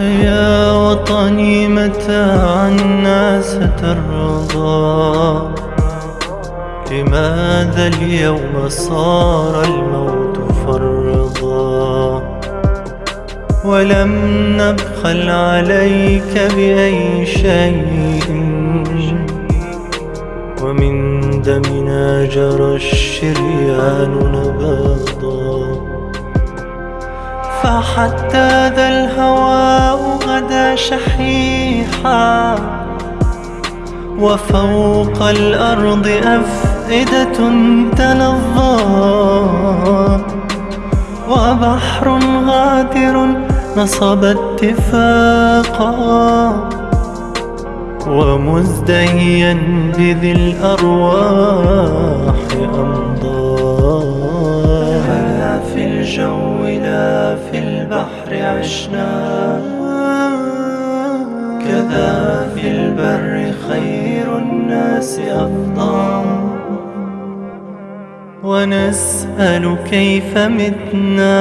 يا وطني متى عنا سترضى لماذا اليوم صار الموت فرضا؟ ولم نبخل عليك بأي شيء. ومن دمنا جرى الشريان نبضا فحتى ذا الهواء غدا شحيحا وفوق الأرض أفئدة تلظى. وبحر غادر نصب اتفاقا. ومزدهيا بذي الأرواح أمضى. هلا في الجو لا في البحر عشنا. كذا في البر خير الناس أفضى. ونسأل كيف متنا.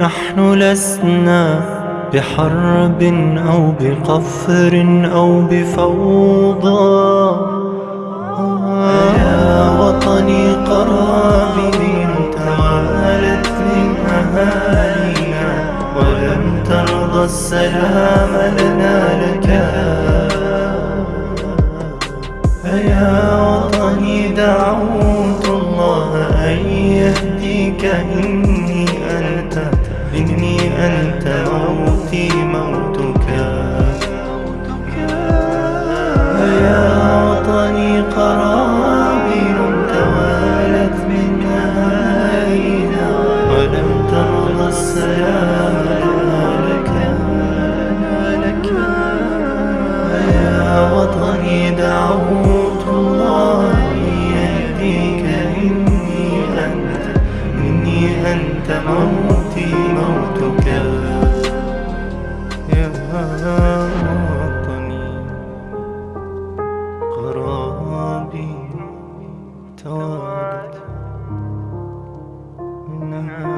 نحن لسنا بحرب أو بقفر أو بفوضى. يا وطني قرابي توالت من أهالينا. ولم ترضى السلام لنا لك. يا وطني دعوت الله أن يهديك. إني أنت إني أنت موتي موتك. يا وطني قرابي توالت منها